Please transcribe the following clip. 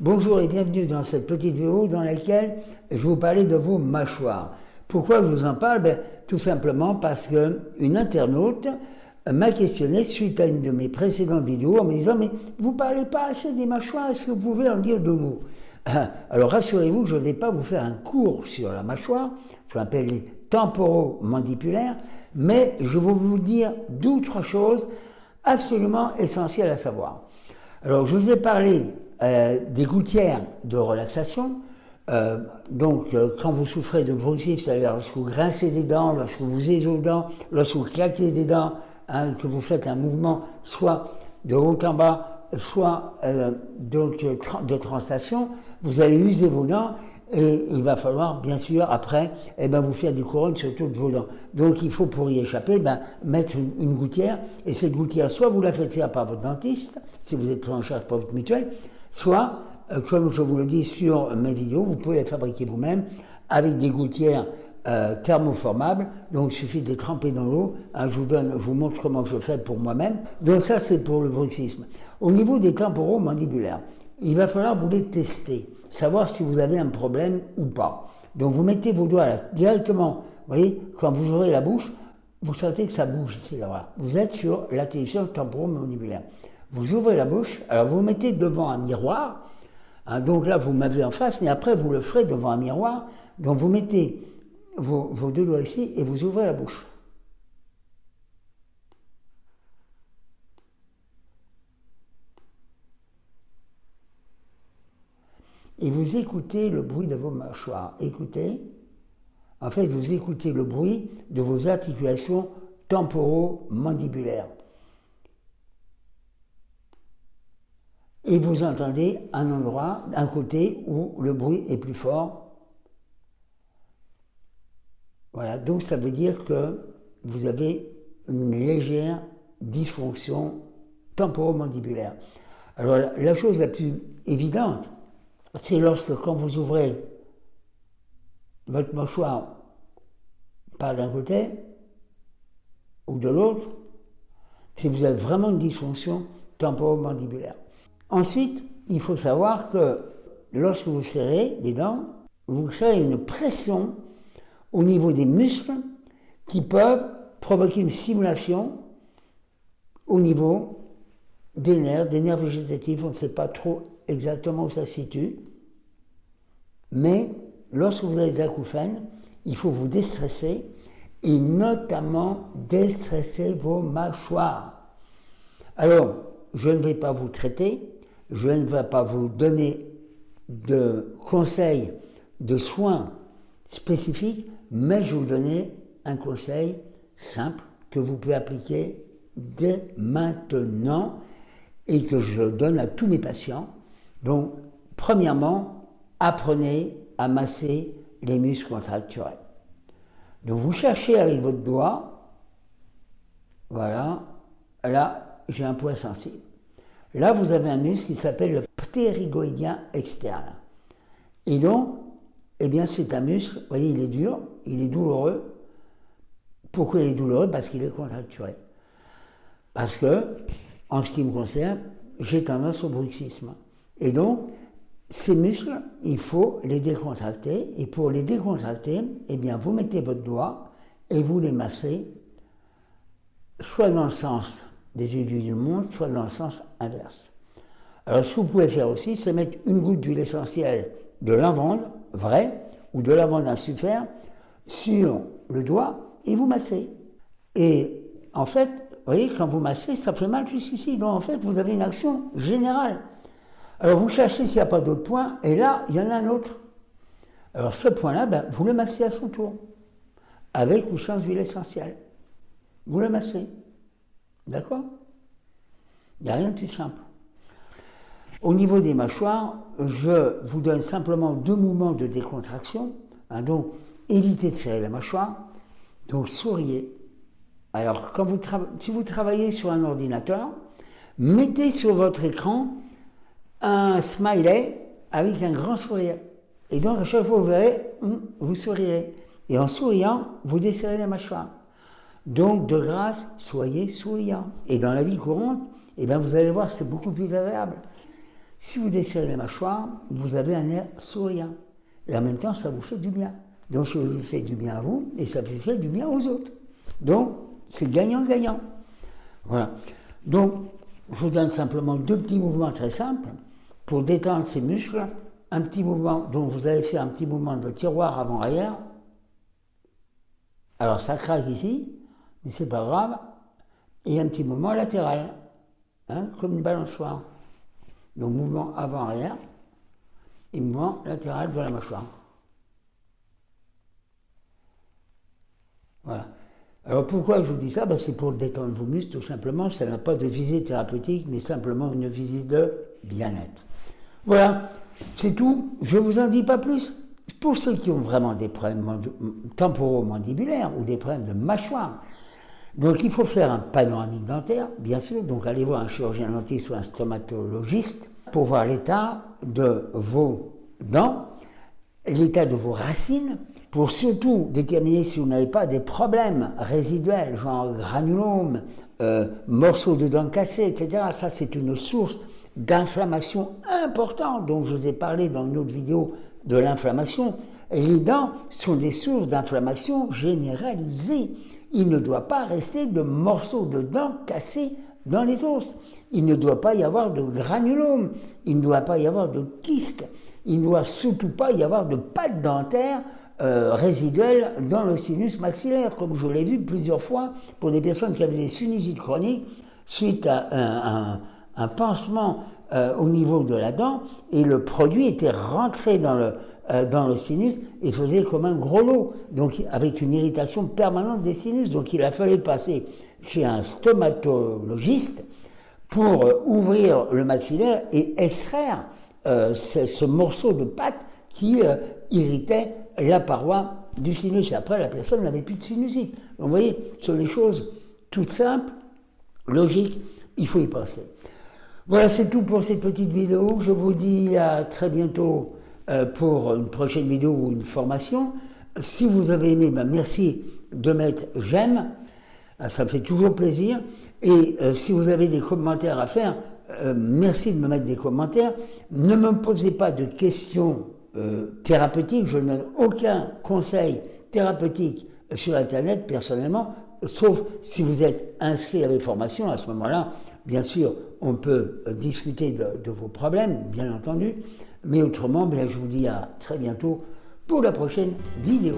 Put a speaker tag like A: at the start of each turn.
A: Bonjour et bienvenue dans cette petite vidéo dans laquelle je vous parler de vos mâchoires. Pourquoi je vous en parle? Ben, Tout simplement parce qu'une internaute m'a questionné suite à une de mes précédentes vidéos en me disant mais vous parlez pas assez des mâchoires, est-ce que vous pouvez en dire deux mots? Alors rassurez-vous, je ne vais pas vous faire un cours sur la mâchoire, ce qu'on appelle les temporomandipulaires, mais je vais vous dire deux ou choses absolument essentielles à savoir. Alors je vous ai parlé euh, des gouttières de relaxation. Euh, donc, euh, quand vous souffrez de bruxisme, c'est-à-dire lorsque vous grincez des dents, lorsque vous dents, lorsque vous claquez des dents, hein, que vous faites un mouvement soit de haut en bas, soit donc, de translation, vous allez user vos dents et il va falloir, bien sûr, après, eh ben, vous faire des couronnes sur toutes vos dents. Donc, il faut, pour y échapper, ben, mettre une, gouttière. Et cette gouttière, soit vous la faites faire par votre dentiste, si vous êtes pris en charge par votre mutuelle, soit, euh, comme je vous le dis sur mes vidéos, vous pouvez la fabriquer vous-même avec des gouttières euh, thermoformables. Donc, il suffit de les tremper dans l'eau. Hein, je, vous donne, je vous montre comment je fais pour moi-même. Donc, ça, c'est pour le bruxisme. Au niveau des temporaux mandibulaires, il va falloir vous les tester savoir si vous avez un problème ou pas. Donc vous mettez vos doigts là, directement, vous voyez, quand vous ouvrez la bouche, vous sentez que ça bouge ici, là. Vous êtes sur la temporomandibulaire. Vous ouvrez la bouche, alors vous mettez devant un miroir, hein, donc là vous m'avez en face, mais après vous le ferez devant un miroir, donc vous mettez vos, vos deux doigts ici et vous ouvrez la bouche. et vous écoutez le bruit de vos mâchoires. Écoutez. En fait, vous écoutez le bruit de vos articulations temporomandibulaires. Et vous entendez un endroit, un côté où le bruit est plus fort. Voilà, donc ça veut dire que vous avez une légère dysfonction temporomandibulaire. Alors la chose la plus évidente, c'est lorsque quand vous ouvrez votre mâchoire par d'un côté ou de l'autre, si vous avez vraiment une dysfonction temporomandibulaire. Ensuite, il faut savoir que lorsque vous serrez les dents, vous créez une pression au niveau des muscles qui peuvent provoquer une simulation au niveau des nerfs, des nerfs végétatifs, on ne sait pas trop exactement où ça se situe, mais lorsque vous avez des acouphènes, il faut vous déstresser et notamment déstresser vos mâchoires. Alors, je ne vais pas vous traiter, je ne vais pas vous donner de conseils, de soins spécifiques, mais je vais vous donner un conseil simple que vous pouvez appliquer dès maintenant et que je donne à tous mes patients. Donc, premièrement, apprenez à masser les muscles contracturels. Donc, vous cherchez avec votre doigt, voilà, là, j'ai un point sensible. Là, vous avez un muscle qui s'appelle le ptérygoïdien externe. Et donc, eh bien, c'est un muscle, vous voyez, il est dur, il est douloureux. Pourquoi il est douloureux? Parce qu'il est contracturé. Parce que, en ce qui me concerne, j'ai tendance au bruxisme. Et donc, ces muscles, il faut les décontracter. Et pour les décontracter, eh bien, vous mettez votre doigt et vous les massez, soit dans le sens des aiguilles du monde, soit dans le sens inverse. Alors, ce que vous pouvez faire aussi, c'est mettre une goutte d'huile essentielle de lavande, vraie, ou de lavande insuffère, sur le doigt et vous massez. Et en fait, vous voyez, quand vous massez, ça fait mal jusqu'ici. Donc en fait, vous avez une action générale. Alors vous cherchez s'il n'y a pas d'autre point, et là, il y en a un autre. Alors ce point-là, ben, vous le massez à son tour, avec ou sans huile essentielle. Vous le massez. D'accord? Il n'y a rien de plus simple. Au niveau des mâchoires, je vous donne simplement deux mouvements de décontraction. Hein, donc, évitez de serrer la mâchoire. Donc, souriez. Alors, si vous travaillez sur un ordinateur, mettez sur votre écran un smiley avec un grand sourire. Et donc, à chaque fois, vous verrez, hum, vous sourirez. Et en souriant, vous desserrez la mâchoire. Donc, de grâce, soyez souriant. Et dans la vie courante, eh bien, vous allez voir, c'est beaucoup plus agréable. Si vous desserrez les mâchoires, vous avez un air souriant. Et en même temps, ça vous fait du bien. Donc, ça vous fait du bien à vous et ça vous fait du bien aux autres. Donc, c'est gagnant-gagnant. Voilà. Donc, je vous donne simplement deux petits mouvements très simples pour détendre ces muscles. Un petit mouvement, dont vous allez faire un petit mouvement de tiroir avant-arrière. Alors, ça craque ici, mais c'est pas grave. Et un petit mouvement latéral, hein, comme une balançoire. Donc, mouvement avant-arrière et mouvement latéral de la mâchoire. Voilà. Alors pourquoi je vous dis ça? Ben, C'est pour détendre vos muscles, tout simplement. Ça n'a pas de visée thérapeutique, mais simplement une visite de bien-être. Voilà, c'est tout. Je ne vous en dis pas plus. Pour ceux qui ont vraiment des problèmes temporomandibulaires ou des problèmes de mâchoire, donc il faut faire un panoramique dentaire, bien sûr. Donc allez voir un chirurgien dentiste ou un stomatologiste pour voir l'état de vos dents, l'état de vos racines, pour surtout déterminer si vous n'avez pas des problèmes résiduels, genre granulome, euh, morceaux de dents cassées, etc. Ça, c'est une source d'inflammation importante dont je vous ai parlé dans une autre vidéo de l'inflammation. Les dents sont des sources d'inflammation généralisées. Il ne doit pas rester de morceaux de dents cassés dans les os. Il ne doit pas y avoir de granulome. Il ne doit pas y avoir de kystes. Il ne doit surtout pas y avoir de pâte dentaire euh, résiduelle dans le sinus maxillaire, comme je l'ai vu plusieurs fois pour des personnes qui avaient des sinusites chroniques suite à un, pansement euh, au niveau de la dent, et le produit était rentré dans le, euh, dans le sinus et faisait comme un gros lot, donc avec une irritation permanente des sinus. Donc il a fallu passer chez un stomatologiste pour ouvrir le maxillaire et extraire ce, morceau de pâte qui irritait la paroi du sinus. Et après, la personne n'avait plus de sinusite. vous voyez, ce sont des choses toutes simples, logiques, il faut y penser. Voilà, c'est tout pour cette petite vidéo. Je vous dis à très bientôt euh, pour une prochaine vidéo ou une formation. Si vous avez aimé, ben merci de mettre j'aime, euh, ça me fait toujours plaisir. Et euh, si vous avez des commentaires à faire, merci de me mettre des commentaires. Ne me posez pas de questions euh, thérapeutique, je ne donne aucun conseil thérapeutique sur Internet personnellement, sauf si vous êtes inscrit à mes formations, à ce moment-là, bien sûr, on peut discuter de, vos problèmes, bien entendu, mais autrement, bien, je vous dis à très bientôt pour la prochaine vidéo.